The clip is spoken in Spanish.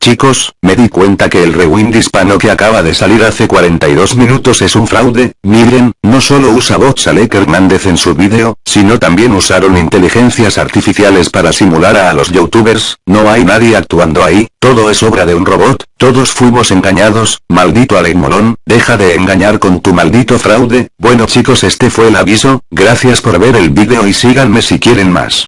Chicos, me di cuenta que el rewind hispano que acaba de salir hace 42 minutos es un fraude, miren, no solo usa bots Alec Hernández en su vídeo, sino también usaron inteligencias artificiales para simular a, los youtubers, no hay nadie actuando ahí, todo es obra de un robot, todos fuimos engañados, maldito Alec Molón, deja de engañar con tu maldito fraude, bueno chicos este fue el aviso, gracias por ver el vídeo y síganme si quieren más.